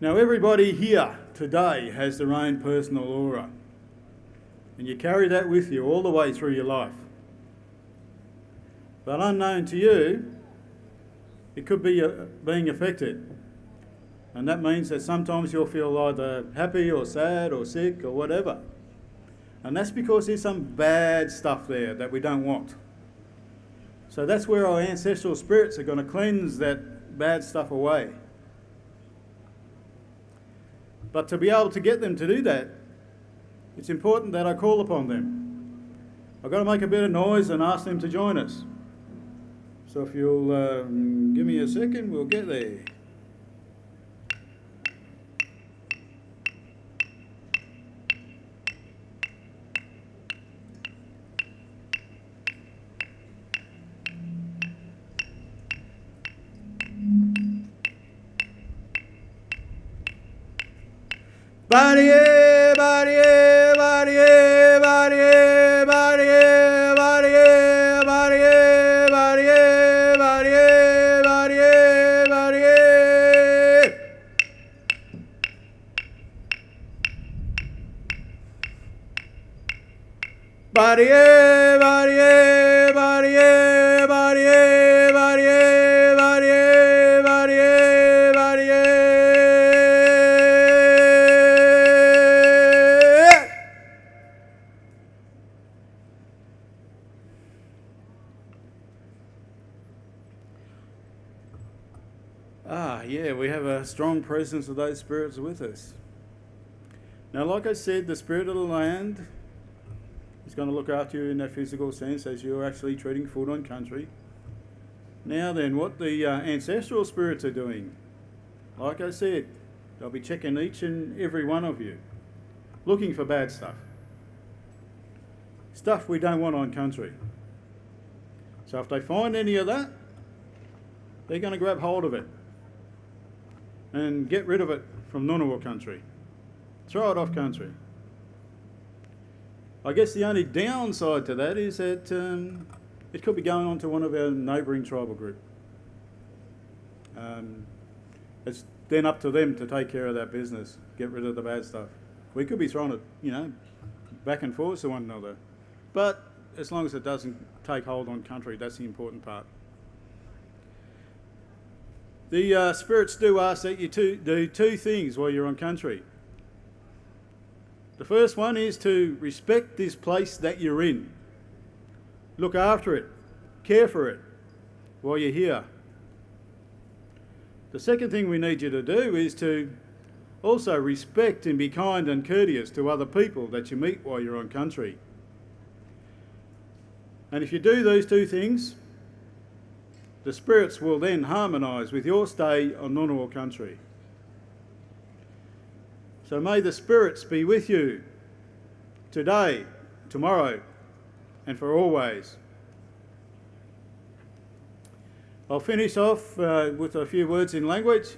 Now, everybody here today has their own personal aura, and you carry that with you all the way through your life. But unknown to you, it could be uh, being affected. And that means that sometimes you'll feel either happy or sad or sick or whatever. And that's because there's some bad stuff there that we don't want. So that's where our ancestral spirits are going to cleanse that bad stuff away. But to be able to get them to do that, it's important that I call upon them. I've got to make a bit of noise and ask them to join us. So if you'll um, give me a second, we'll get there. Body, body, body, body, body, body, body, body, body, body, body. Body, body, body, body, body, body, body, body. Ah, yeah, we have a strong presence of those spirits with us. Now, like I said, the spirit of the land is going to look after you in that physical sense as you're actually treating food on country. Now, then, what the uh, ancestral spirits are doing, like I said, they'll be checking each and every one of you, looking for bad stuff. Stuff we don't want on country. So, if they find any of that, they're going to grab hold of it and get rid of it from Ngunnawal country. Throw it off country. I guess the only downside to that is that um, it could be going on to one of our neighbouring tribal group. Um, it's then up to them to take care of that business, get rid of the bad stuff. We could be throwing it, you know, back and forth to one another. But as long as it doesn't take hold on country, that's the important part. The uh, spirits do ask that you do two things while you're on country. The first one is to respect this place that you're in. Look after it, care for it while you're here. The second thing we need you to do is to also respect and be kind and courteous to other people that you meet while you're on country. And if you do those two things, the spirits will then harmonise with your stay on Ngunnawal country. So may the spirits be with you today, tomorrow, and for always. I'll finish off uh, with a few words in language,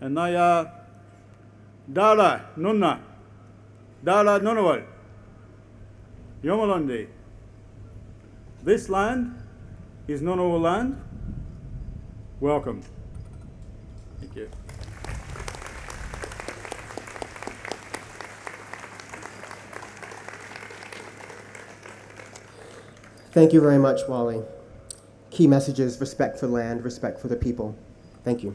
and they are Dala Nunna, Dala Ngunnawal, Yomalondi. This land is Ngunnawal land. Welcome. Thank you. Thank you very much, Wally. Key messages respect for land, respect for the people. Thank you.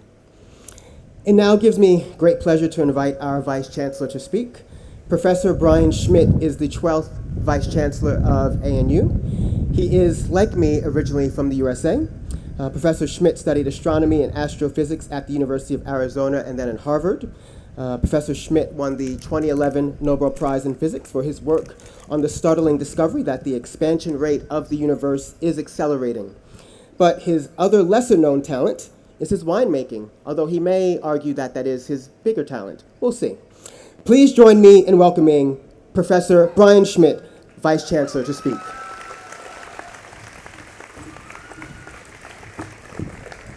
It now gives me great pleasure to invite our Vice Chancellor to speak. Professor Brian Schmidt is the 12th Vice Chancellor of ANU. He is, like me, originally from the USA. Uh, Professor Schmidt studied astronomy and astrophysics at the University of Arizona and then at Harvard. Uh, Professor Schmidt won the 2011 Nobel Prize in Physics for his work on the startling discovery that the expansion rate of the universe is accelerating. But his other lesser known talent is his winemaking, although he may argue that that is his bigger talent. We'll see. Please join me in welcoming Professor Brian Schmidt, Vice Chancellor, to speak.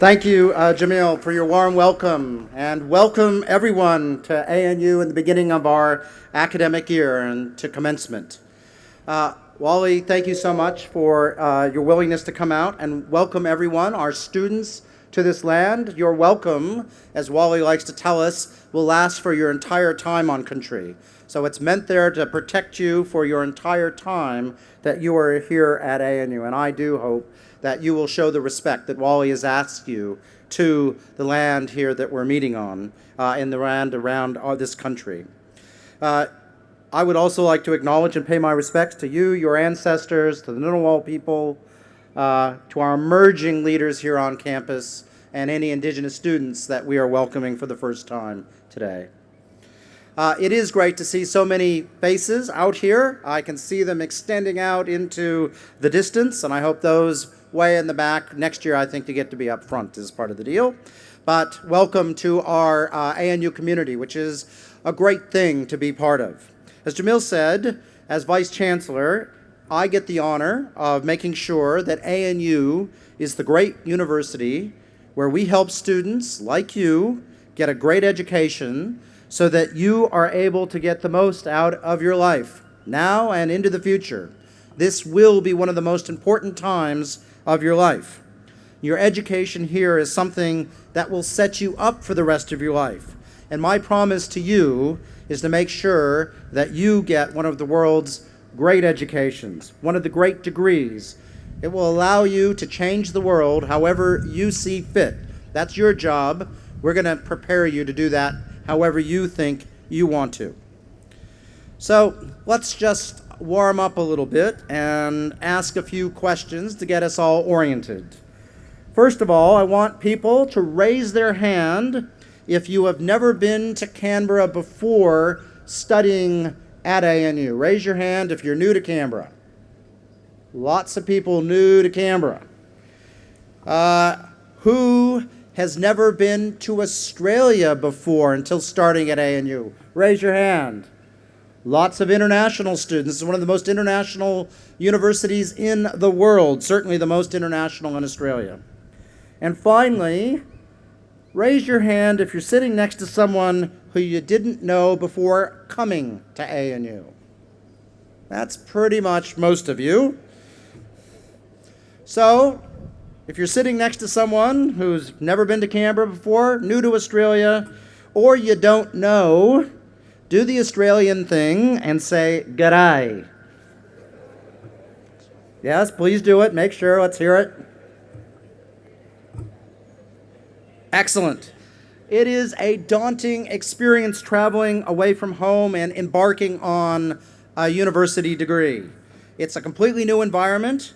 Thank you, uh, Jamil, for your warm welcome, and welcome everyone to ANU in the beginning of our academic year and to commencement. Uh, Wally, thank you so much for uh, your willingness to come out, and welcome everyone, our students, to this land. Your welcome, as Wally likes to tell us, will last for your entire time on country. So it's meant there to protect you for your entire time that you are here at ANU. And I do hope that you will show the respect that Wally has asked you to the land here that we're meeting on, uh, in the land around uh, this country. Uh, I would also like to acknowledge and pay my respects to you, your ancestors, to the Ngunnawal people, uh, to our emerging leaders here on campus, and any Indigenous students that we are welcoming for the first time today. Uh, it is great to see so many faces out here. I can see them extending out into the distance, and I hope those way in the back next year, I think, to get to be up front is part of the deal. But welcome to our uh, ANU community, which is a great thing to be part of. As Jamil said, as Vice Chancellor, I get the honor of making sure that ANU is the great university where we help students like you get a great education so that you are able to get the most out of your life now and into the future. This will be one of the most important times of your life. Your education here is something that will set you up for the rest of your life. And my promise to you is to make sure that you get one of the world's great educations, one of the great degrees. It will allow you to change the world however you see fit. That's your job. We're going to prepare you to do that however you think you want to. So let's just warm up a little bit and ask a few questions to get us all oriented. First of all, I want people to raise their hand if you have never been to Canberra before studying at ANU. Raise your hand if you're new to Canberra. Lots of people new to Canberra. Uh, who has never been to Australia before until starting at ANU? Raise your hand. Lots of international students. Is one of the most international universities in the world, certainly the most international in Australia. And finally, raise your hand if you're sitting next to someone who you didn't know before coming to ANU. That's pretty much most of you. So, if you're sitting next to someone who's never been to Canberra before, new to Australia, or you don't know, do the Australian thing and say, G'day. Yes, please do it. Make sure. Let's hear it. Excellent. It is a daunting experience traveling away from home and embarking on a university degree. It's a completely new environment.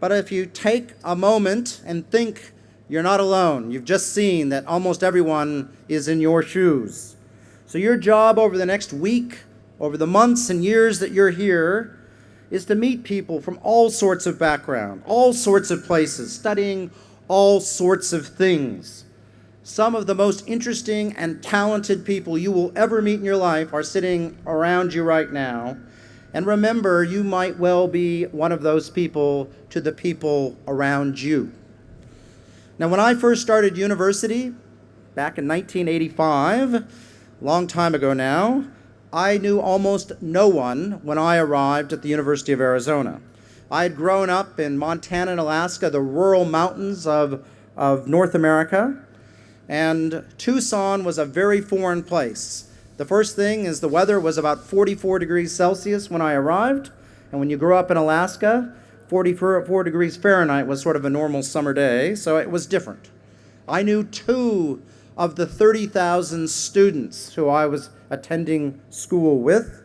But if you take a moment and think you're not alone, you've just seen that almost everyone is in your shoes. So your job over the next week, over the months and years that you're here, is to meet people from all sorts of background, all sorts of places, studying all sorts of things. Some of the most interesting and talented people you will ever meet in your life are sitting around you right now. And remember, you might well be one of those people to the people around you. Now, when I first started university back in 1985, a long time ago now, I knew almost no one when I arrived at the University of Arizona. I had grown up in Montana and Alaska, the rural mountains of, of North America, and Tucson was a very foreign place. The first thing is the weather was about 44 degrees Celsius when I arrived. And when you grow up in Alaska, 44 degrees Fahrenheit was sort of a normal summer day, so it was different. I knew two of the 30,000 students who I was attending school with,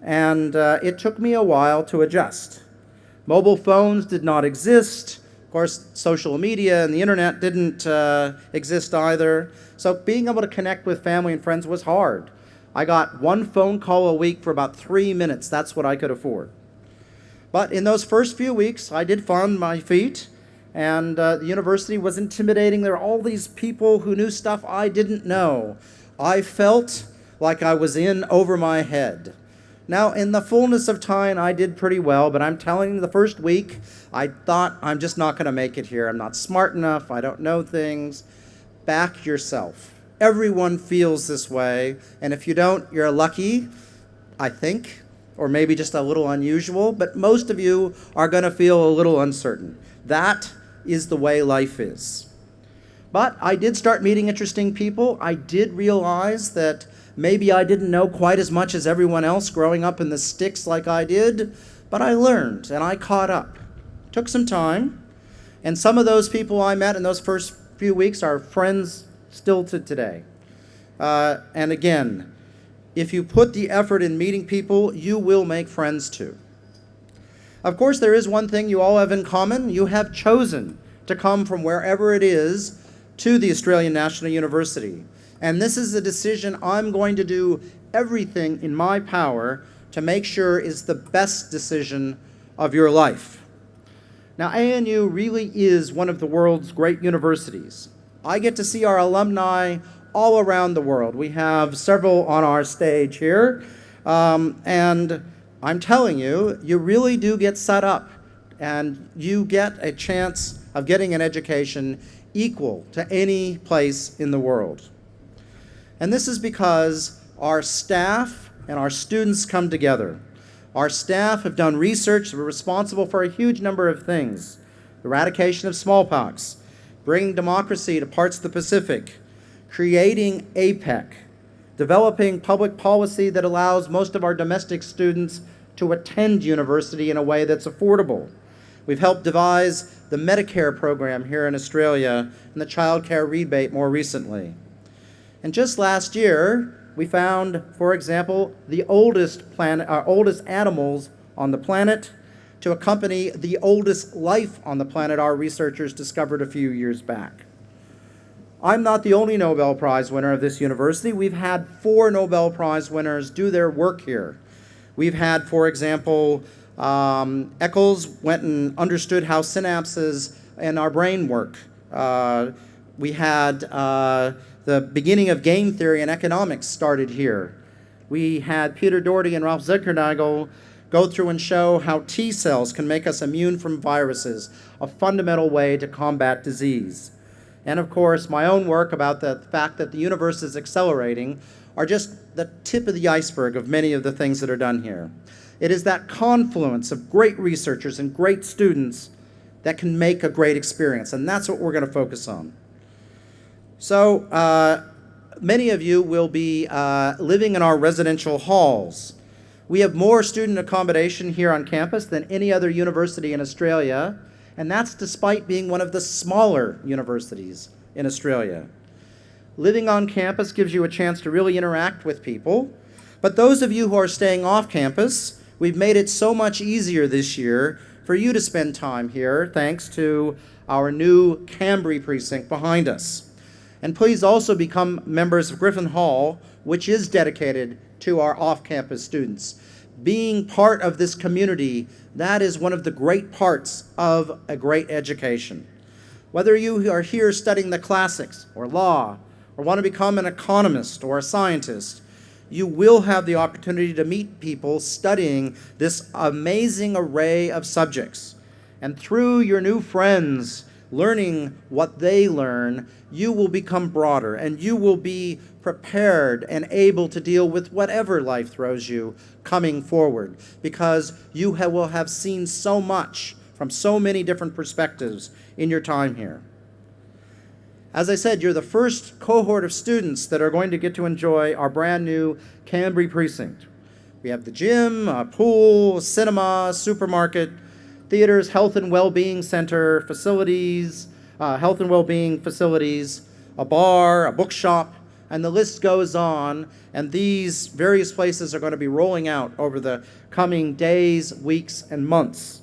and uh, it took me a while to adjust. Mobile phones did not exist. Of course, social media and the internet didn't uh, exist either. So being able to connect with family and friends was hard. I got one phone call a week for about three minutes. That's what I could afford. But in those first few weeks, I did find my feet, and uh, the university was intimidating. There were all these people who knew stuff I didn't know. I felt like I was in over my head. Now, in the fullness of time, I did pretty well, but I'm telling you, the first week, I thought, I'm just not going to make it here. I'm not smart enough. I don't know things. Back yourself. Everyone feels this way, and if you don't, you're lucky, I think, or maybe just a little unusual, but most of you are going to feel a little uncertain. That is the way life is. But I did start meeting interesting people. I did realize that maybe I didn't know quite as much as everyone else growing up in the sticks like I did, but I learned and I caught up. Took some time, and some of those people I met in those first few weeks are friends still to today. Uh, and again, if you put the effort in meeting people, you will make friends too. Of course, there is one thing you all have in common. You have chosen to come from wherever it is to the Australian National University. And this is a decision I'm going to do everything in my power to make sure is the best decision of your life. Now, ANU really is one of the world's great universities. I get to see our alumni all around the world. We have several on our stage here. Um, and I'm telling you, you really do get set up and you get a chance of getting an education equal to any place in the world. And this is because our staff and our students come together. Our staff have done research, we're responsible for a huge number of things. Eradication of smallpox, bringing democracy to parts of the Pacific, creating APEC, developing public policy that allows most of our domestic students to attend university in a way that's affordable. We've helped devise the Medicare program here in Australia and the child care rebate more recently. And just last year, we found, for example, the oldest planet, our oldest animals on the planet to accompany the oldest life on the planet our researchers discovered a few years back. I'm not the only Nobel Prize winner of this university. We've had four Nobel Prize winners do their work here. We've had, for example, um, Eccles went and understood how synapses in our brain work. Uh, we had uh, the beginning of game theory and economics started here. We had Peter Doherty and Rolf Zinkernagel go through and show how T cells can make us immune from viruses, a fundamental way to combat disease. And of course, my own work about the fact that the universe is accelerating are just the tip of the iceberg of many of the things that are done here. It is that confluence of great researchers and great students that can make a great experience, and that's what we're going to focus on. So, uh, many of you will be uh, living in our residential halls. We have more student accommodation here on campus than any other university in Australia, and that's despite being one of the smaller universities in Australia. Living on campus gives you a chance to really interact with people, but those of you who are staying off campus, we've made it so much easier this year for you to spend time here thanks to our new Kambri precinct behind us. And please also become members of Griffin Hall, which is dedicated to our off-campus students being part of this community, that is one of the great parts of a great education. Whether you are here studying the classics or law, or want to become an economist or a scientist, you will have the opportunity to meet people studying this amazing array of subjects. And through your new friends, learning what they learn, you will become broader and you will be prepared and able to deal with whatever life throws you coming forward because you will have seen so much from so many different perspectives in your time here. As I said, you're the first cohort of students that are going to get to enjoy our brand new Kambri precinct. We have the gym, a pool, cinema, supermarket, theaters, health and well-being center, facilities, uh, health and well-being facilities, a bar, a bookshop, and the list goes on. And these various places are going to be rolling out over the coming days, weeks, and months.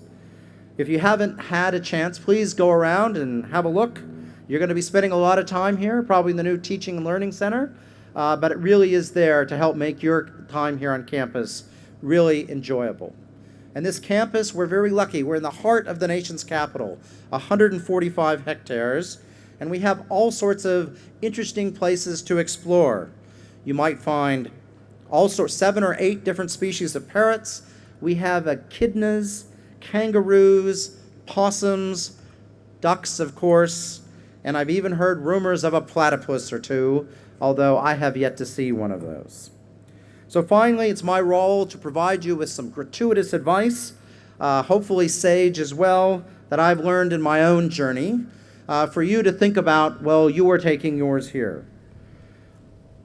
If you haven't had a chance, please go around and have a look. You're going to be spending a lot of time here, probably in the new Teaching and Learning Center, uh, but it really is there to help make your time here on campus really enjoyable. And this campus, we're very lucky. We're in the heart of the nation's capital, 145 hectares, and we have all sorts of interesting places to explore. You might find all sorts, seven or eight different species of parrots. We have echidnas, kangaroos, possums, ducks, of course, and I've even heard rumors of a platypus or two, although I have yet to see one of those. So finally, it's my role to provide you with some gratuitous advice, uh, hopefully sage as well, that I've learned in my own journey. uh, for you to think about, well, you are taking yours here.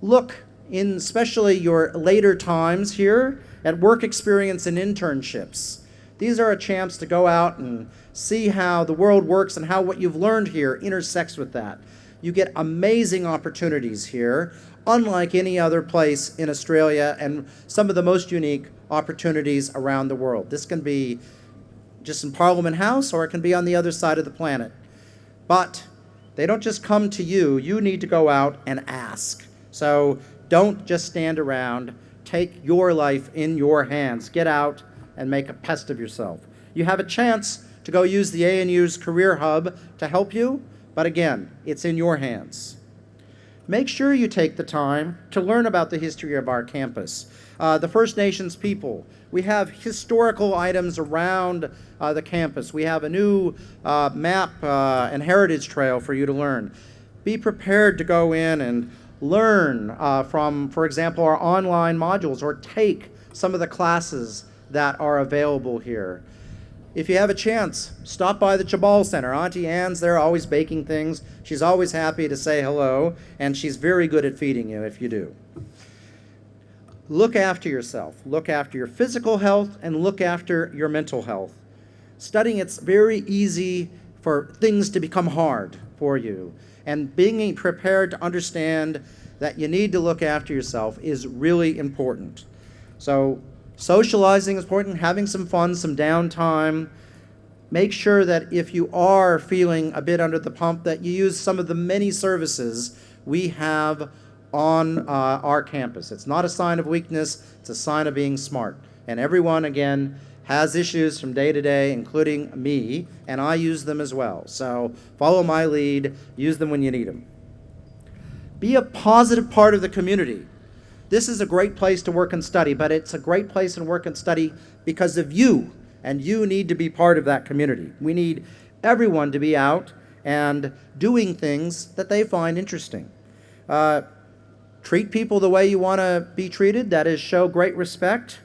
Look in especially your later times here at work experience and internships. These are a chance to go out and see how the world works and how what you've learned here intersects with that. You get amazing opportunities here, unlike any other place in Australia, and some of the most unique opportunities around the world. This can be just in Parliament House or it can be on the other side of the planet. But they don't just come to you, you need to go out and ask. So don't just stand around. Take your life in your hands. Get out and make a pest of yourself. You have a chance to go use the ANU's Career Hub to help you, but again, it's in your hands. Make sure you take the time to learn about the history of our campus. Uh, the First Nations people. We have historical items around uh, the campus. We have a new uh, map uh, and heritage trail for you to learn. Be prepared to go in and learn uh, from, for example, our online modules or take some of the classes that are available here. If you have a chance, stop by the Tjabal Center. Auntie Anne's there always baking things. She's always happy to say hello, and she's very good at feeding you if you do. Look after yourself. Look after your physical health and look after your mental health. Studying, it's very easy for things to become hard for you. And being prepared to understand that you need to look after yourself is really important. So Socializing is important, having some fun, some downtime. Make sure that if you are feeling a bit under the pump, that you use some of the many services we have on uh, our campus. It's not a sign of weakness, it's a sign of being smart. And everyone, again, has issues from day to day, including me, and I use them as well. So follow my lead, use them when you need them. Be a positive part of the community. This is a great place to work and study, but it's a great place to work and study because of you, and you need to be part of that community. We need everyone to be out and doing things that they find interesting. Uh, treat people the way you want to be treated, that is, show great respect.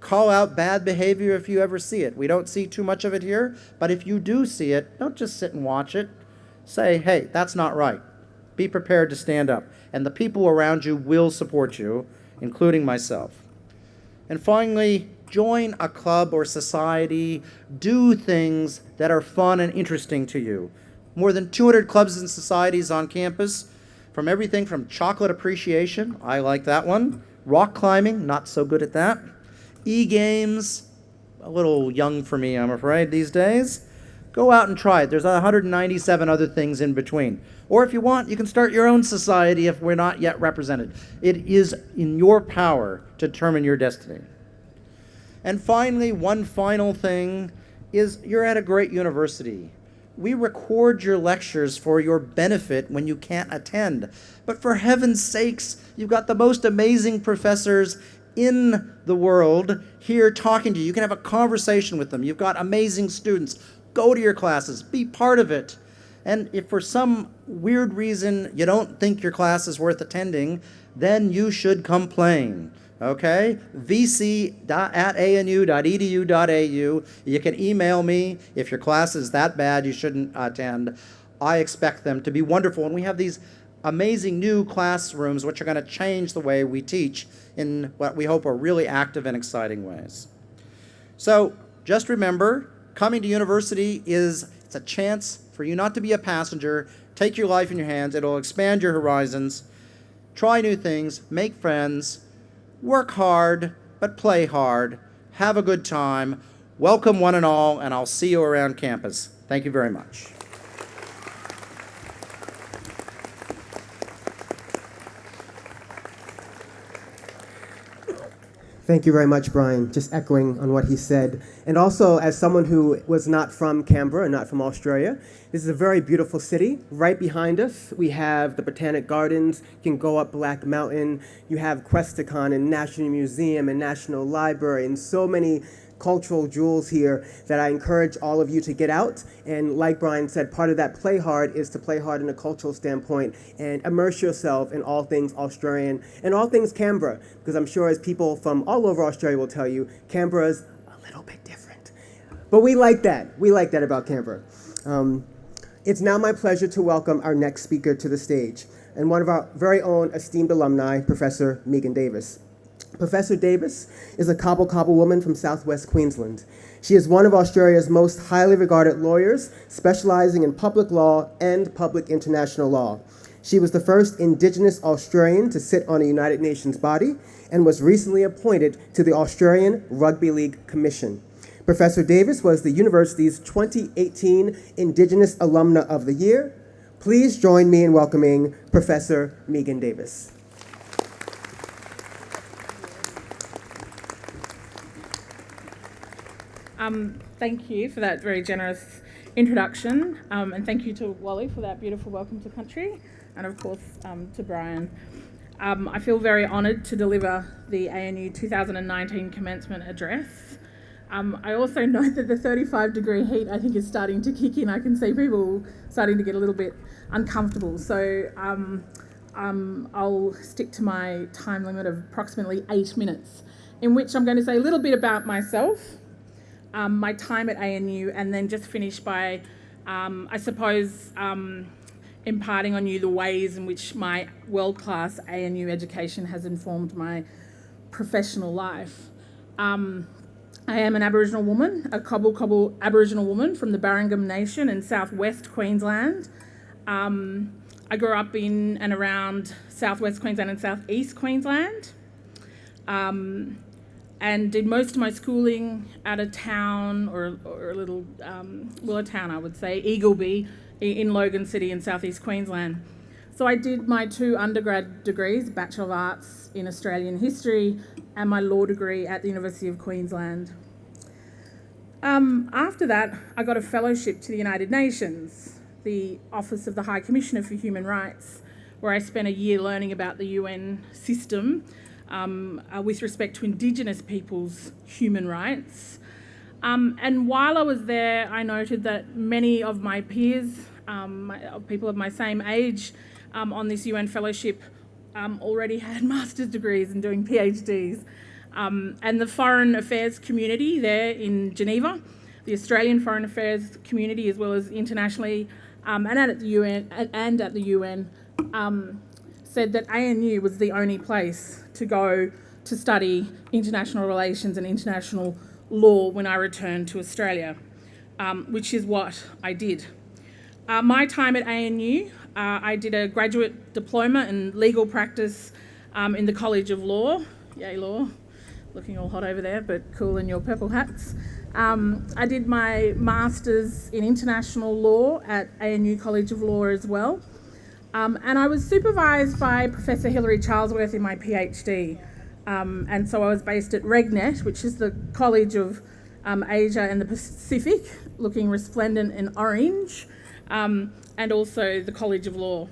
Call out bad behavior if you ever see it. We don't see too much of it here, but if you do see it, don't just sit and watch it. Say, hey, that's not right. Be prepared to stand up and the people around you will support you, including myself. And finally, join a club or society, do things that are fun and interesting to you. More than 200 clubs and societies on campus, from everything from chocolate appreciation, I like that one, rock climbing, not so good at that, e-games, a little young for me, I'm afraid, these days. Go out and try it. There's 197 other things in between. Or if you want, you can start your own society if we're not yet represented. It is in your power to determine your destiny. And finally, one final thing is you're at a great university. We record your lectures for your benefit when you can't attend. But for heaven's sakes, you've got the most amazing professors in the world here talking to you. You can have a conversation with them. You've got amazing students. Go to your classes, be part of it. And if for some weird reason you don't think your class is worth attending, then you should complain. Okay? vc at anu.edu.au. You can email me if your class is that bad you shouldn't attend. I expect them to be wonderful. And we have these amazing new classrooms which are going to change the way we teach in what we hope are really active and exciting ways. So just remember, coming to university is it's a chance for you not to be a passenger. Take your life in your hands. It'll expand your horizons. Try new things. Make friends. Work hard, but play hard. Have a good time. Welcome one and all, and I'll see you around campus. Thank you very much. Thank you very much, Brian. Just echoing on what he said. And also, as someone who was not from Canberra and not from Australia, this is a very beautiful city. Right behind us, we have the Botanic Gardens. You can go up Black Mountain. You have Questacon and National Museum and National Library and so many cultural jewels here that I encourage all of you to get out. And like Brian said, part of that play hard is to play hard in a cultural standpoint and immerse yourself in all things Australian and all things Canberra. Because I'm sure as people from all over Australia will tell you, Canberra's a little bit different. But we like that. We like that about Canberra. Um, It's now my pleasure to welcome our next speaker to the stage, and one of our very own esteemed alumni, Professor Megan Davis. Professor Davis is a Cobble Cobble woman from southwest Queensland. She is one of Australia's most highly regarded lawyers, specializing in public law and public international law. She was the first Indigenous Australian to sit on a United Nations body and was recently appointed to the Australian Rugby League Commission. Professor Davis was the university's 2018 Indigenous Alumna of the Year. Please join me in welcoming Professor Megan Davis. Um, thank you for that very generous introduction, um, and thank you to Wally for that beautiful welcome to country, and of course um, to Brian. Um, I feel very honoured to deliver the ANU 2019 commencement address. Um, I also know that the 35 degree heat I think is starting to kick in. I can see people starting to get a little bit uncomfortable. So um, I'll stick to my time limit of approximately eight minutes, in which I'm going to say a little bit about myself, um, my time at ANU, and then just finish by, um, I suppose, um, imparting on you the ways in which my world class ANU education has informed my professional life. Um, I am an Aboriginal woman, a Cobble Cobble Aboriginal woman from the Barrunggam Nation in southwest Queensland. Um, I grew up in and around southwest Queensland and southeast Queensland. Um, and did most of my schooling at a town or, or a little, um, well, a town I would say, Eagleby in Logan City in southeast Queensland. So I did my two undergrad degrees, Bachelor of Arts in Australian History and my law degree at the University of Queensland. Um, after that, I got a fellowship to the United Nations, the Office of the High Commissioner for Human Rights, where I spent a year learning about the UN system um, uh, with respect to Indigenous people's human rights. Um, and while I was there, I noted that many of my peers, um, people of my same age um, on this UN fellowship, um, already had master's degrees and doing PhDs. Um, and the foreign affairs community there in Geneva, the Australian foreign affairs community, as well as internationally, and at the UN, and at the UN, said that ANU was the only place to go to study international relations and international law when I returned to Australia, um, which is what I did. Uh, my time at ANU, uh, I did a graduate diploma in legal practice um, in the College of Law, yay law, looking all hot over there, but cool in your purple hats. Um, I did my master's in international law at ANU College of Law as well. Um, and I was supervised by Professor Hilary Charlesworth in my PhD. Um, and so I was based at RegNet, which is the College of um, Asia and the Pacific, looking resplendent in orange, um, and also the College of Law.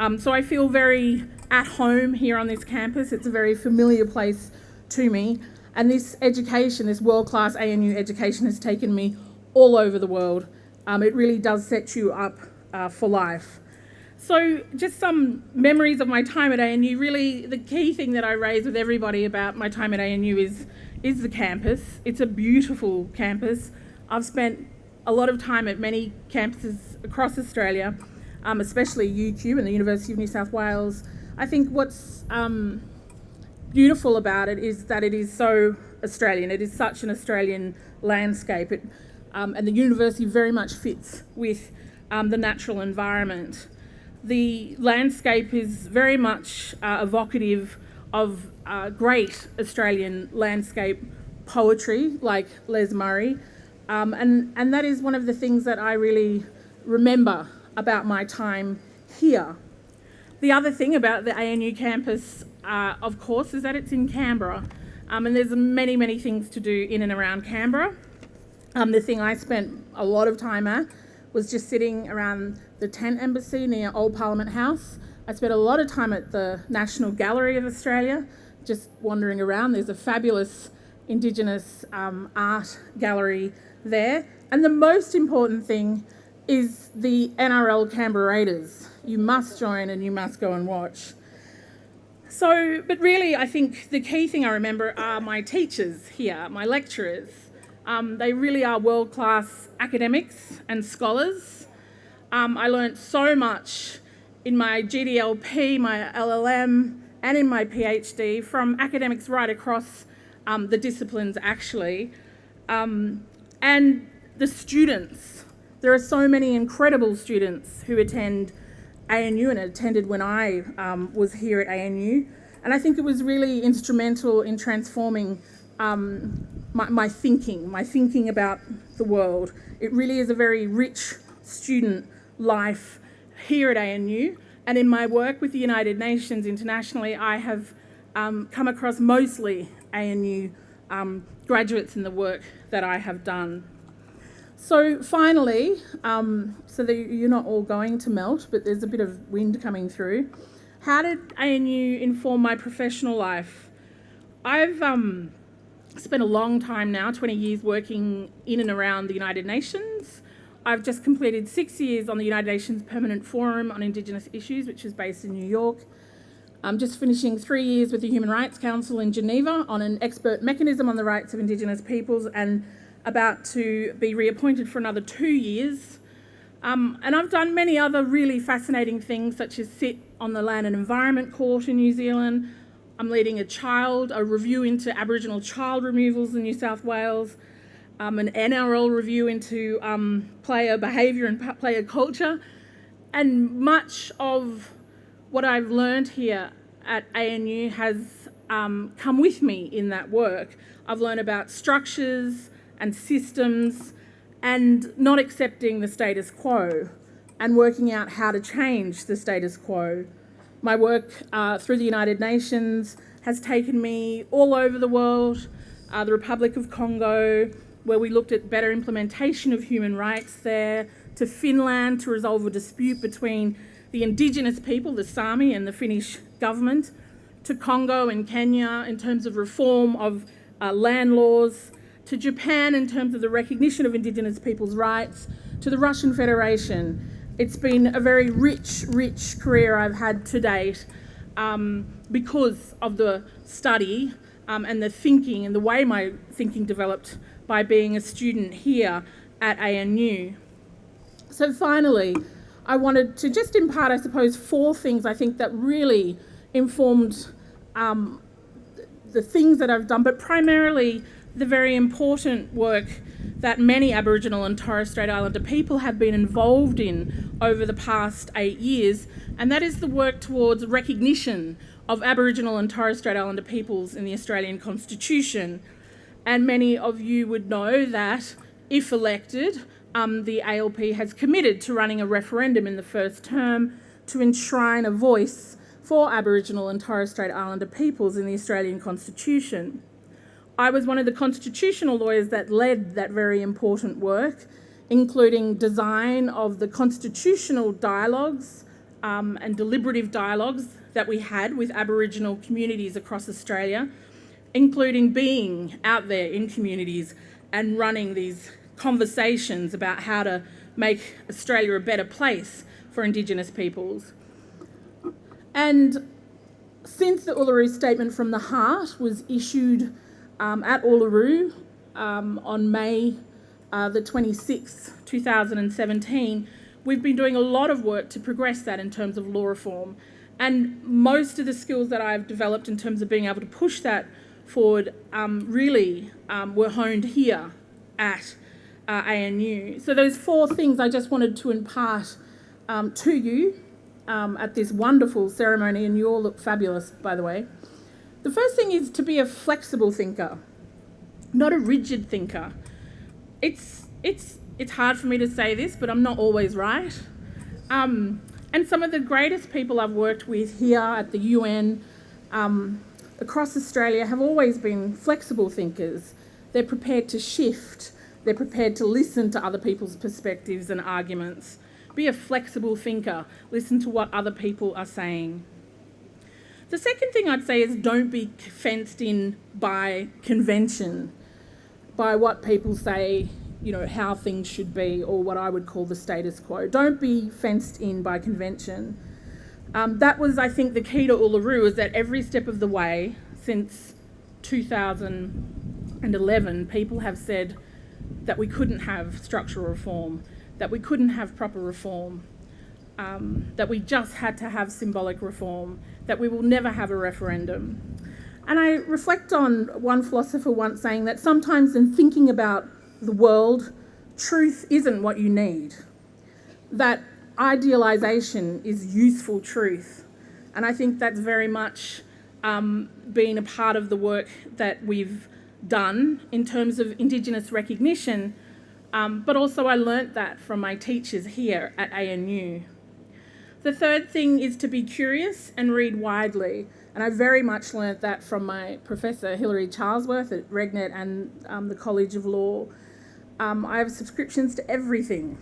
Um, so I feel very at home here on this campus. It's a very familiar place to me. And this education, this world class ANU education, has taken me all over the world. Um, it really does set you up uh, for life. So, just some memories of my time at ANU. Really, the key thing that I raise with everybody about my time at ANU is, is the campus. It's a beautiful campus. I've spent a lot of time at many campuses across Australia, um, especially UQ and the University of New South Wales. I think what's um, beautiful about it is that it is so Australian. It is such an Australian landscape, it, um, and the university very much fits with um, the natural environment the landscape is very much uh, evocative of uh, great Australian landscape poetry like Les Murray. Um, and, and that is one of the things that I really remember about my time here. The other thing about the ANU campus, uh, of course, is that it's in Canberra. Um, and there's many, many things to do in and around Canberra. Um, the thing I spent a lot of time at was just sitting around the tent embassy near Old Parliament House. I spent a lot of time at the National Gallery of Australia, just wandering around. There's a fabulous Indigenous um, art gallery there. And the most important thing is the NRL Canberra Raiders. You must join and you must go and watch. So, but really, I think the key thing I remember are my teachers here, my lecturers. Um, they really are world class academics and scholars. Um, I learned so much in my GDLP, my LLM, and in my PhD from academics right across um, the disciplines actually. Um, and the students. There are so many incredible students who attend ANU and attended when I um, was here at ANU. And I think it was really instrumental in transforming um, my, my, thinking, my thinking about the world. It really is a very rich student life here at ANU. And in my work with the United Nations internationally, I have um, come across mostly ANU um, graduates in the work that I have done. So finally, um, so that you're not all going to melt, but there's a bit of wind coming through. How did ANU inform my professional life? I've um, spent a long time now, 20 years working in and around the United Nations. I've just completed six years on the United Nations Permanent Forum on Indigenous Issues, which is based in New York. I'm just finishing three years with the Human Rights Council in Geneva on an expert mechanism on the rights of Indigenous peoples and about to be reappointed for another two years. Um, and I've done many other really fascinating things, such as sit on the Land and Environment Court in New Zealand. I'm leading a child, a review into Aboriginal child removals in New South Wales, um, an NRL review into um, player behaviour and player culture. And much of what I've learned here at ANU has um, come with me in that work. I've learned about structures, and systems and not accepting the status quo and working out how to change the status quo. My work uh, through the United Nations has taken me all over the world, uh, the Republic of Congo, where we looked at better implementation of human rights there, to Finland to resolve a dispute between the indigenous people, the Sami, and the Finnish government, to Congo and Kenya in terms of reform of uh, land laws, to Japan in terms of the recognition of Indigenous people's rights, to the Russian Federation. It's been a very rich, rich career I've had to date um, because of the study um, and the thinking and the way my thinking developed by being a student here at ANU. So finally, I wanted to just impart, I suppose, four things I think that really informed um, the things that I've done, but primarily the very important work that many Aboriginal and Torres Strait Islander people have been involved in over the past eight years, and that is the work towards recognition of Aboriginal and Torres Strait Islander peoples in the Australian Constitution. And many of you would know that if elected, um, the ALP has committed to running a referendum in the first term to enshrine a voice for Aboriginal and Torres Strait Islander peoples in the Australian Constitution. I was one of the constitutional lawyers that led that very important work, including design of the constitutional dialogues um, and deliberative dialogues that we had with Aboriginal communities across Australia, including being out there in communities and running these conversations about how to make Australia a better place for Indigenous peoples. And since the Uluru Statement from the Heart was issued um, at Uluru um, on May uh, the 26th, 2017, we've been doing a lot of work to progress that in terms of law reform. And most of the skills that I've developed in terms of being able to push that forward um, really um, were honed here at uh, ANU. So those four things I just wanted to impart um, to you um, at this wonderful ceremony, and you all look fabulous, by the way. The first thing is to be a flexible thinker, not a rigid thinker. It's, it's, it's hard for me to say this, but I'm not always right. Um, and some of the greatest people I've worked with here at the UN, um, across Australia, have always been flexible thinkers. They're prepared to shift, they're prepared to listen to other people's perspectives and arguments. Be a flexible thinker, listen to what other people are saying. The second thing I'd say is don't be fenced in by convention, by what people say, you know, how things should be, or what I would call the status quo. Don't be fenced in by convention. Um, that was, I think, the key to Uluru is that every step of the way since 2011, people have said that we couldn't have structural reform, that we couldn't have proper reform, um, that we just had to have symbolic reform, that we will never have a referendum. And I reflect on one philosopher once saying that sometimes in thinking about the world, truth isn't what you need. That idealization is useful truth. And I think that's very much um, been a part of the work that we've done in terms of Indigenous recognition. Um, but also, I learnt that from my teachers here at ANU. The third thing is to be curious and read widely. And I very much learnt that from my professor, Hilary Charlesworth at Regnet and um, the College of Law. Um, I have subscriptions to everything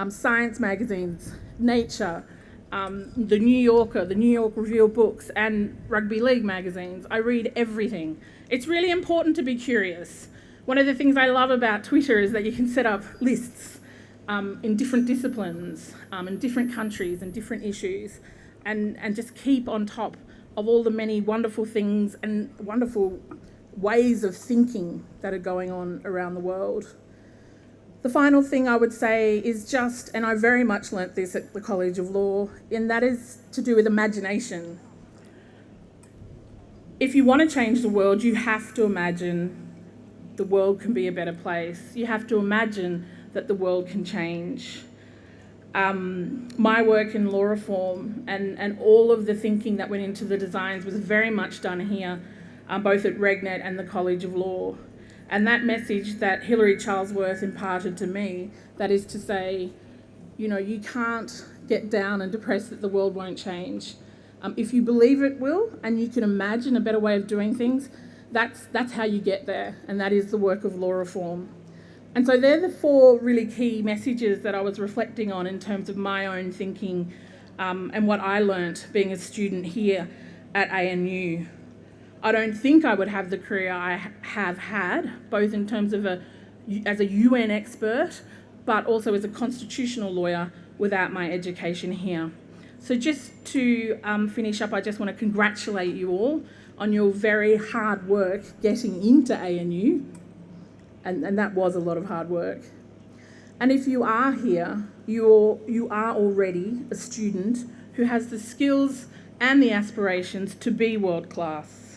um, science magazines, Nature, um, the New Yorker, the New York Review of Books, and Rugby League magazines. I read everything. It's really important to be curious. One of the things I love about Twitter is that you can set up lists um, in different disciplines, um, in different countries, and different issues, and, and just keep on top of all the many wonderful things and wonderful ways of thinking that are going on around the world. The final thing I would say is just, and I very much learnt this at the College of Law, and that is to do with imagination. If you want to change the world, you have to imagine the world can be a better place. You have to imagine that the world can change. Um, my work in law reform and, and all of the thinking that went into the designs was very much done here, um, both at Regnet and the College of Law. And that message that Hilary Charlesworth imparted to me, that is to say, you know, you can't get down and depressed that the world won't change. Um, if you believe it will and you can imagine a better way of doing things, that's, that's how you get there, and that is the work of law reform. And so they're the four really key messages that I was reflecting on in terms of my own thinking um, and what I learnt being a student here at ANU. I don't think I would have the career I have had, both in terms of a as a UN expert, but also as a constitutional lawyer without my education here. So just to um, finish up, I just want to congratulate you all on your very hard work getting into ANU, and, and that was a lot of hard work. And if you are here, you're, you are already a student who has the skills and the aspirations to be world class.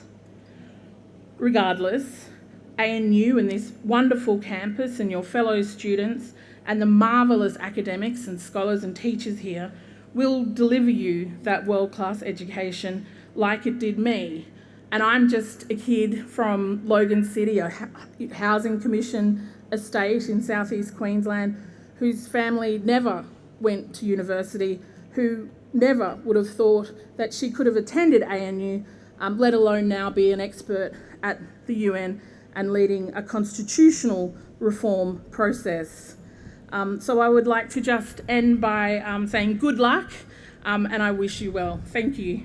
Regardless, ANU and this wonderful campus and your fellow students and the marvellous academics and scholars and teachers here will deliver you that world-class education like it did me. And I'm just a kid from Logan City, a housing commission estate in southeast Queensland, whose family never went to university, who never would have thought that she could have attended ANU, um, let alone now be an expert at the UN and leading a constitutional reform process. Um, so I would like to just end by um, saying good luck um, and I wish you well. Thank you.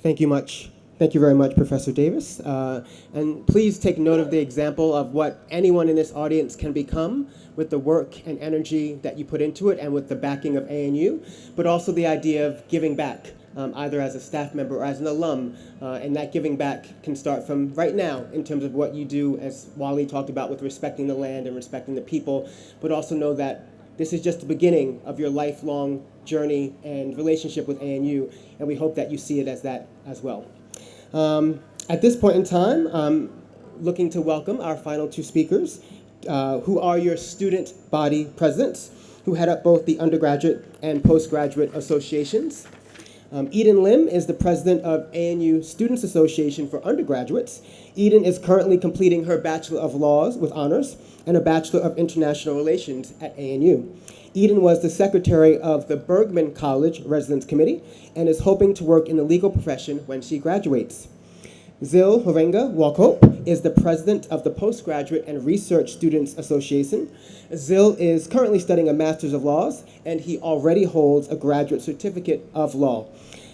Thank you much. Thank you very much, Professor Davis. Uh, and please take note of the example of what anyone in this audience can become with the work and energy that you put into it and with the backing of ANU, but also the idea of giving back, um, either as a staff member or as an alum. Uh, and that giving back can start from right now in terms of what you do, as Wally talked about, with respecting the land and respecting the people, but also know that this is just the beginning of your lifelong journey and relationship with ANU, and we hope that you see it as that as well. Um, at this point in time, I'm looking to welcome our final two speakers, uh, who are your student body presidents, who head up both the undergraduate and postgraduate associations. Um, Eden Lim is the president of ANU Students Association for undergraduates. Eden is currently completing her Bachelor of Laws with honors and a Bachelor of International Relations at ANU. Eden was the secretary of the Burgmann College Residence Committee and is hoping to work in the legal profession when she graduates. Zil Horenga Walkhope is the president of the Postgraduate and Research Students Association. Zil is currently studying a Master's of Laws, and he already holds a graduate certificate of law.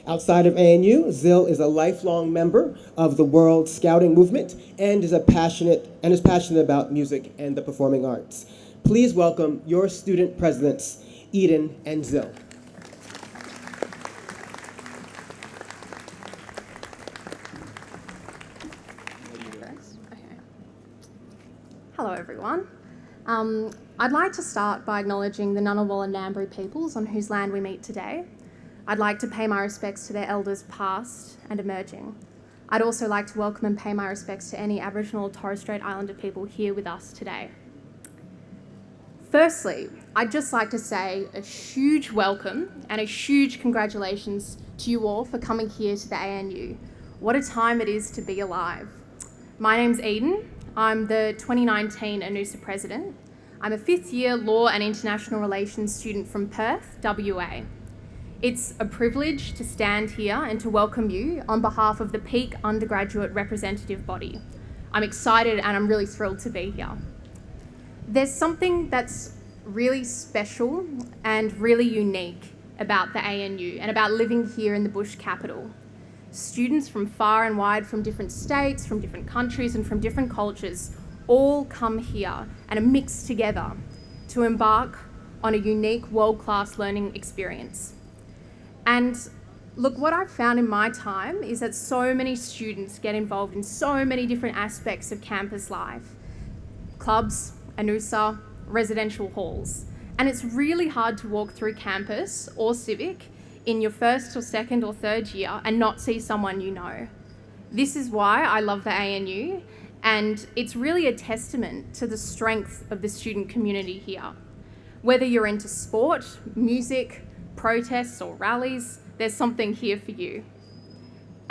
Outside of ANU, Zil is a lifelong member of the World Scouting Movement and is a passionate and is passionate about music and the performing arts. Please welcome your student presidents, Eden and Zil. Hello everyone. Um, I'd like to start by acknowledging the Ngunnawal and Ngambri peoples on whose land we meet today. I'd like to pay my respects to their elders past and emerging. I'd also like to welcome and pay my respects to any Aboriginal or Torres Strait Islander people here with us today. Firstly, I'd just like to say a huge welcome and a huge congratulations to you all for coming here to the ANU. What a time it is to be alive. My name's Eden. I'm the 2019 ANUSA president. I'm a fifth year law and international relations student from Perth, WA. It's a privilege to stand here and to welcome you on behalf of the Peak Undergraduate Representative Body. I'm excited and I'm really thrilled to be here. There's something that's really special and really unique about the ANU and about living here in the bush capital. Students from far and wide from different states, from different countries and from different cultures all come here and are mixed together to embark on a unique world-class learning experience. And look, what I've found in my time is that so many students get involved in so many different aspects of campus life. Clubs, ANUSA, residential halls. And it's really hard to walk through campus or civic in your first or second or third year and not see someone you know. This is why I love the ANU and it's really a testament to the strength of the student community here. Whether you're into sport, music, protests or rallies, there's something here for you.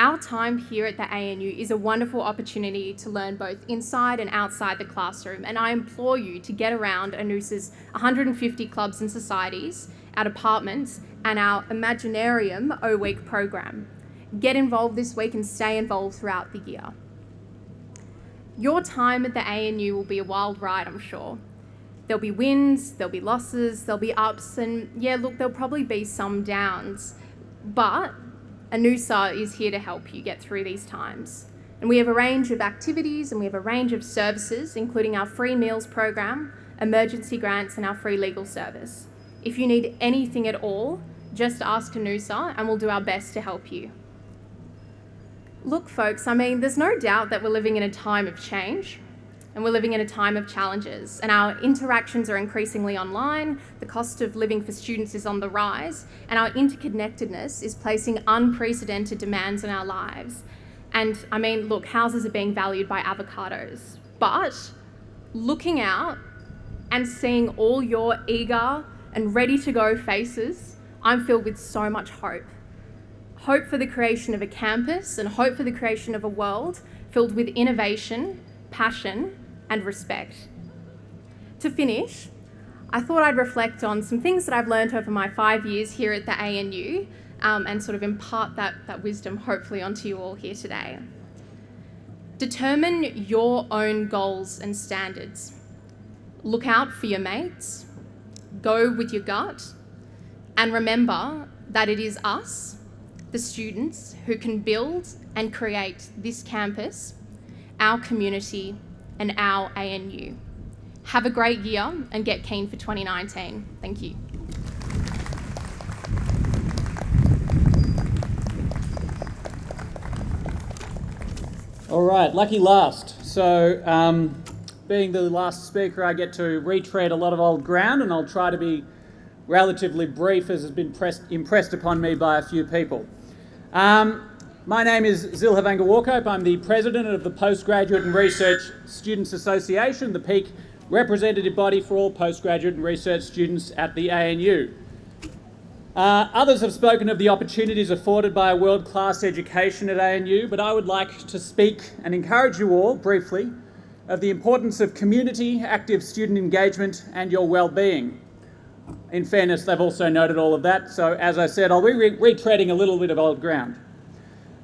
Our time here at the ANU is a wonderful opportunity to learn both inside and outside the classroom, and I implore you to get around ANUSA's 150 clubs and societies, our departments, and our Imaginarium O Week program. Get involved this week and stay involved throughout the year. Your time at the ANU will be a wild ride, I'm sure. There'll be wins, there'll be losses, there'll be ups, and yeah, look, there'll probably be some downs. But ANUSA is here to help you get through these times. And we have a range of activities and we have a range of services, including our free meals program, emergency grants, and our free legal service. If you need anything at all, just ask ANUSA and we'll do our best to help you. Look, folks, I mean, there's no doubt that we're living in a time of change and we're living in a time of challenges and our interactions are increasingly online, the cost of living for students is on the rise, and our interconnectedness is placing unprecedented demands on our lives. And I mean, look, houses are being valued by avocados, but looking out and seeing all your eager and ready to go faces, I'm filled with so much hope hope for the creation of a campus and hope for the creation of a world filled with innovation, passion, and respect. To finish, I thought I'd reflect on some things that I've learned over my five years here at the ANU um, and sort of impart that, that wisdom hopefully onto you all here today. Determine your own goals and standards. Look out for your mates, go with your gut, and remember that it is us the students who can build and create this campus, our community, and our ANU. Have a great year and get keen for 2019. Thank you. All right, lucky last. So, um, being the last speaker, I get to retread a lot of old ground, and I'll try to be relatively brief as has been pressed, impressed upon me by a few people. Um, my name is Zilha Vangerwarkope. I'm the president of the Postgraduate and Research Students Association, the peak representative body for all postgraduate and research students at the ANU. Uh, others have spoken of the opportunities afforded by a world-class education at ANU, but I would like to speak and encourage you all, briefly, of the importance of community, active student engagement and your well-being. In fairness, they've also noted all of that, so as I said, I'll be re retreading a little bit of old ground.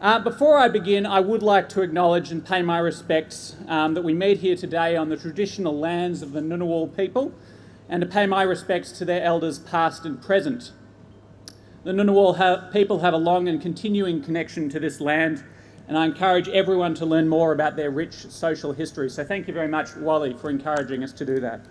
Uh, before I begin, I would like to acknowledge and pay my respects um, that we meet here today on the traditional lands of the Ngunnawal people and to pay my respects to their elders past and present. The Ngunnawal ha people have a long and continuing connection to this land and I encourage everyone to learn more about their rich social history. So thank you very much, Wally, for encouraging us to do that.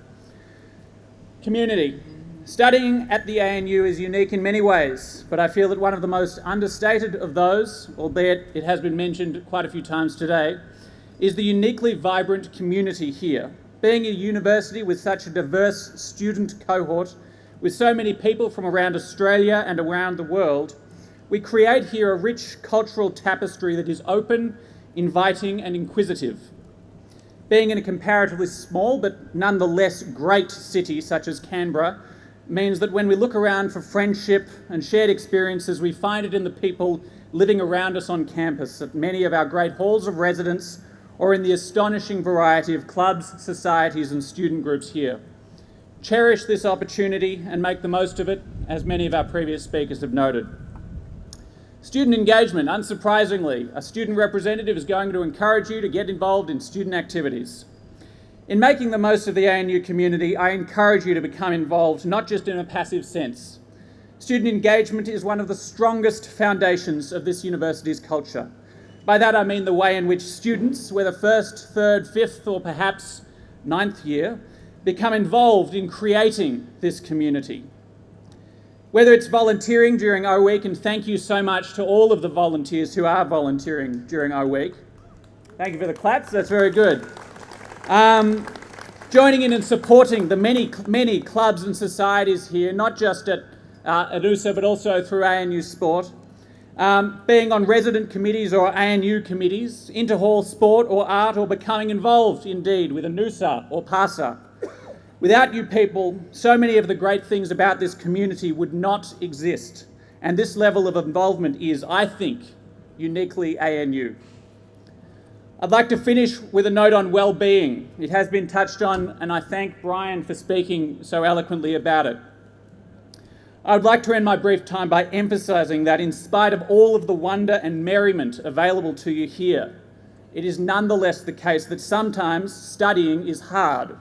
Community. Studying at the ANU is unique in many ways, but I feel that one of the most understated of those, albeit it has been mentioned quite a few times today, is the uniquely vibrant community here. Being a university with such a diverse student cohort, with so many people from around Australia and around the world, we create here a rich cultural tapestry that is open, inviting, and inquisitive. Being in a comparatively small but nonetheless great city such as Canberra means that when we look around for friendship and shared experiences, we find it in the people living around us on campus, at many of our great halls of residence, or in the astonishing variety of clubs, societies, and student groups here. Cherish this opportunity and make the most of it, as many of our previous speakers have noted. Student engagement, unsurprisingly, a student representative is going to encourage you to get involved in student activities. In making the most of the ANU community, I encourage you to become involved, not just in a passive sense. Student engagement is one of the strongest foundations of this university's culture. By that I mean the way in which students, whether first, third, fifth, or perhaps ninth year, become involved in creating this community. Whether it's volunteering during our Week, and thank you so much to all of the volunteers who are volunteering during our Week. Thank you for the claps, that's very good. Um, joining in and supporting the many, many clubs and societies here, not just at, uh, at USA, but also through ANU Sport. Um, being on resident committees or ANU committees, inter-hall sport or art, or becoming involved indeed with ANUSA or PARSA. Without you people, so many of the great things about this community would not exist. And this level of involvement is, I think, uniquely ANU. I'd like to finish with a note on well-being. It has been touched on, and I thank Brian for speaking so eloquently about it. I'd like to end my brief time by emphasising that in spite of all of the wonder and merriment available to you here, it is nonetheless the case that sometimes studying is hard.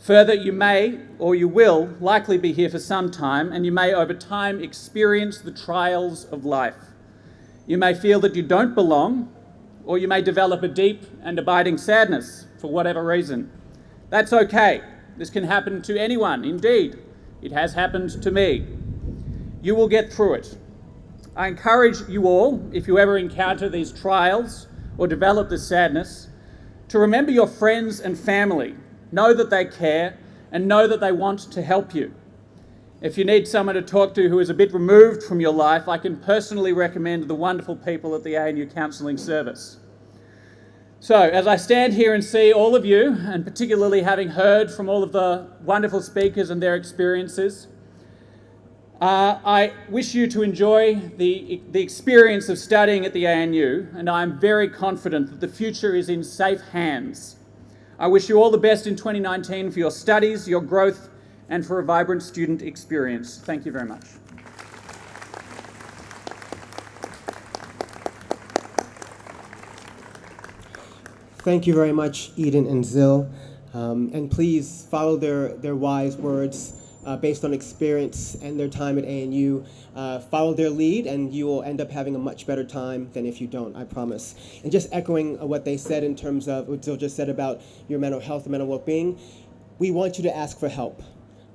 Further, you may, or you will, likely be here for some time, and you may over time experience the trials of life. You may feel that you don't belong, or you may develop a deep and abiding sadness for whatever reason. That's okay. This can happen to anyone, indeed. It has happened to me. You will get through it. I encourage you all, if you ever encounter these trials or develop this sadness, to remember your friends and family know that they care, and know that they want to help you. If you need someone to talk to who is a bit removed from your life, I can personally recommend the wonderful people at the ANU Counselling Service. So, as I stand here and see all of you, and particularly having heard from all of the wonderful speakers and their experiences, uh, I wish you to enjoy the, the experience of studying at the ANU, and I'm very confident that the future is in safe hands. I wish you all the best in 2019 for your studies, your growth, and for a vibrant student experience. Thank you very much. Thank you very much, Eden and Zil. Um, and please follow their, their wise words uh, based on experience and their time at ANU. Uh, follow their lead, and you will end up having a much better time than if you don't, I promise. And just echoing what they said in terms of what Zil just said about your mental health and mental well being, we want you to ask for help.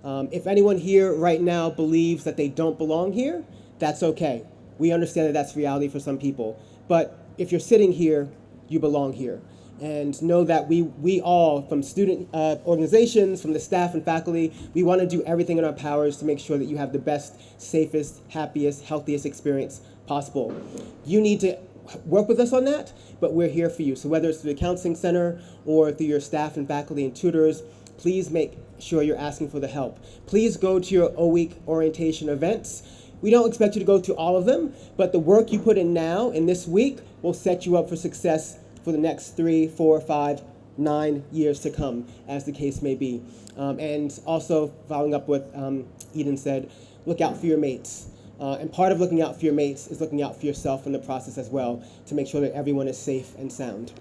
Um, if anyone here right now believes that they don't belong here, that's okay. We understand that that's reality for some people. But if you're sitting here, you belong here and know that we, we all, from student uh, organizations, from the staff and faculty, we want to do everything in our powers to make sure that you have the best, safest, happiest, healthiest experience possible. You need to work with us on that, but we're here for you. So whether it's through the counseling center or through your staff and faculty and tutors, please make sure you're asking for the help. Please go to your O-Week orientation events. We don't expect you to go to all of them, but the work you put in now in this week will set you up for success for the next three, four, five, nine years to come, as the case may be. Um, and also, following up with um, Eden said, look out for your mates. Uh, and part of looking out for your mates is looking out for yourself in the process as well to make sure that everyone is safe and sound.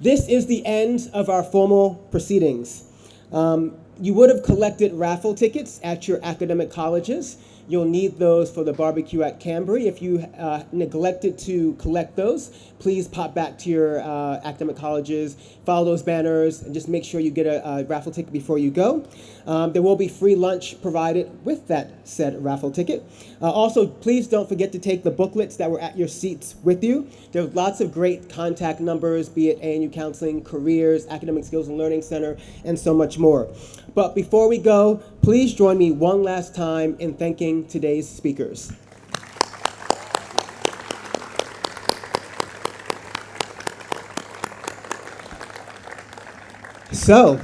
This is the end of our formal proceedings. Um, you would have collected raffle tickets at your academic colleges. You'll need those for the barbecue at Kambri. If you uh, neglected to collect those, please pop back to your uh, academic colleges, follow those banners, and just make sure you get a, a raffle ticket before you go. Um, there will be free lunch provided with that said raffle ticket. Uh, also, please don't forget to take the booklets that were at your seats with you. There's lots of great contact numbers, be it ANU Counseling, Careers, Academic Skills and Learning Center, and so much more. But before we go, please join me one last time in thanking today's speakers. So,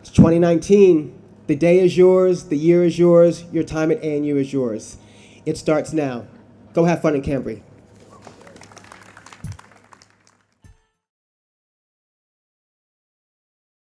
it's 2019. The day is yours, the year is yours, your time at ANU is yours. It starts now. Go have fun in Kambri.